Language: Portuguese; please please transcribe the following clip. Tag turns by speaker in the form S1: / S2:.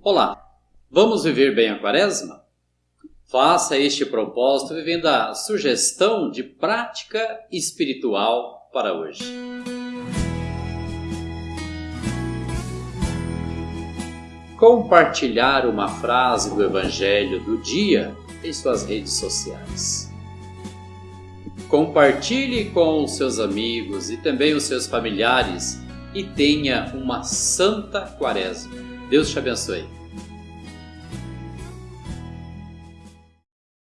S1: Olá, vamos viver bem a quaresma? Faça este propósito vivendo a sugestão de prática espiritual para hoje. Compartilhar uma frase do Evangelho do dia em suas redes sociais. Compartilhe com os seus amigos e também os seus familiares e tenha uma santa quaresma. Deus te abençoe.